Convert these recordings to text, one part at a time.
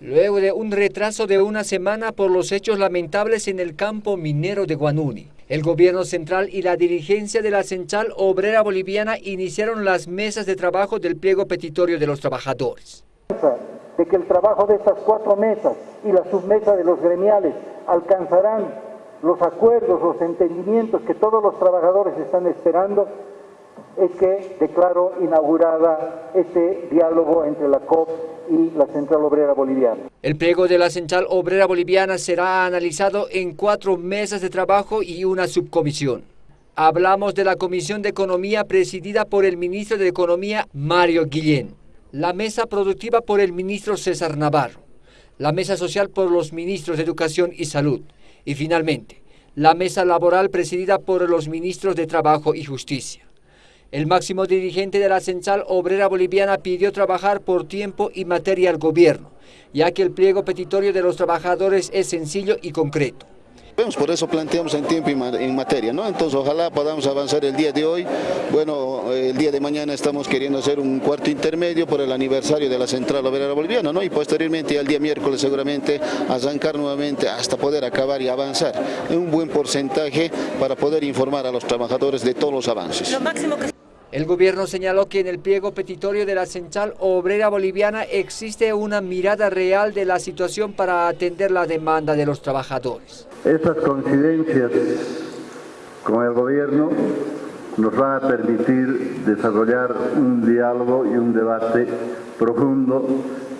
luego de un retraso de una semana por los hechos lamentables en el campo minero de Guanuni. El gobierno central y la dirigencia de la Central Obrera Boliviana iniciaron las mesas de trabajo del pliego petitorio de los trabajadores. De que el trabajo de estas cuatro mesas y la submesa de los gremiales alcanzarán los acuerdos, los entendimientos que todos los trabajadores están esperando, es que declaro inaugurada este diálogo entre la COP y la Central Obrera Boliviana. El pliego de la Central Obrera Boliviana será analizado en cuatro mesas de trabajo y una subcomisión. Hablamos de la Comisión de Economía presidida por el ministro de Economía, Mario Guillén. La mesa productiva por el ministro César Navarro. La mesa social por los ministros de Educación y Salud. Y finalmente, la mesa laboral presidida por los ministros de Trabajo y Justicia. El máximo dirigente de la Central Obrera Boliviana pidió trabajar por tiempo y materia al gobierno, ya que el pliego petitorio de los trabajadores es sencillo y concreto. Por eso planteamos en tiempo y en materia, ¿no? Entonces ojalá podamos avanzar el día de hoy. Bueno, el día de mañana estamos queriendo hacer un cuarto intermedio por el aniversario de la Central Obrera Boliviana, ¿no? Y posteriormente al día miércoles seguramente arrancar nuevamente hasta poder acabar y avanzar en un buen porcentaje para poder informar a los trabajadores de todos los avances. El gobierno señaló que en el pliego petitorio de la Central Obrera Boliviana existe una mirada real de la situación para atender la demanda de los trabajadores. Estas coincidencias con el gobierno nos van a permitir desarrollar un diálogo y un debate profundo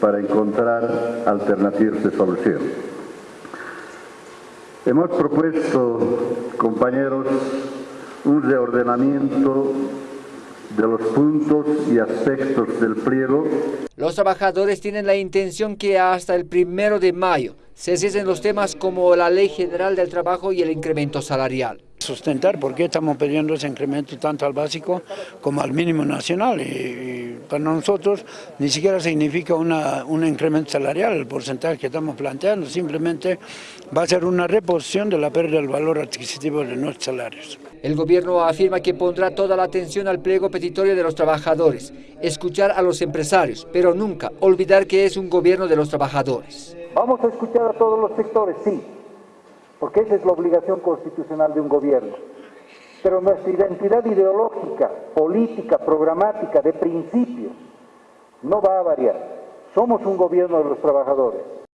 para encontrar alternativas de solución. Hemos propuesto, compañeros, un reordenamiento de los puntos y aspectos del pliego. Los trabajadores tienen la intención que hasta el primero de mayo se cesen los temas como la Ley General del Trabajo y el incremento salarial. Sustentar por qué estamos pidiendo ese incremento tanto al básico como al mínimo nacional y, para nosotros ni siquiera significa una, un incremento salarial, el porcentaje que estamos planteando, simplemente va a ser una reposición de la pérdida del valor adquisitivo de nuestros salarios. El gobierno afirma que pondrá toda la atención al pliego petitorio de los trabajadores, escuchar a los empresarios, pero nunca olvidar que es un gobierno de los trabajadores. Vamos a escuchar a todos los sectores, sí, porque esa es la obligación constitucional de un gobierno. Pero nuestra identidad ideológica, política, programática, de principios, no va a variar. Somos un gobierno de los trabajadores.